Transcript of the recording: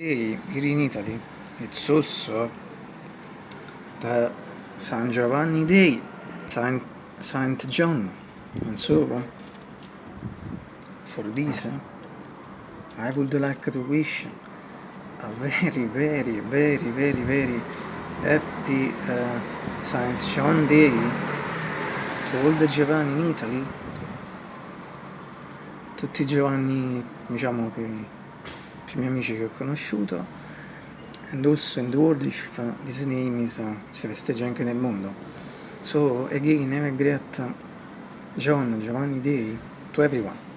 Day here in Italy, it's also the San Giovanni Day, Saint, Saint John. And so, for this, I would like to wish a very, very, very, very, very happy uh, Saint John Day to all the Giovanni in Italy, tutti i Giovanni, diciamo che i miei amici che ho conosciuto. And also in the world if uh, this name is, uh, si festeggia anche nel mondo. So again have a great John Giovanni Day to everyone